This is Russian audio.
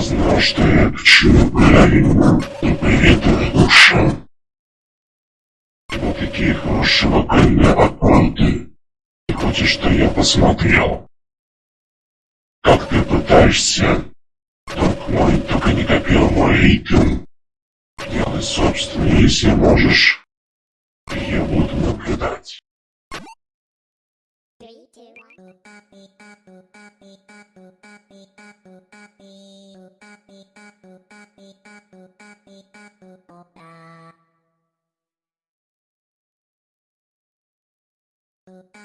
Я знал, что я почему правильно, тупоритая душа. Вот такие хорошие вокальные аккорды. Ты хочешь, что я посмотрел? Как ты пытаешься? Друг мой, только не копил мой ритм. Делай собственный, если можешь. Я буду наблюдать. Uh-huh.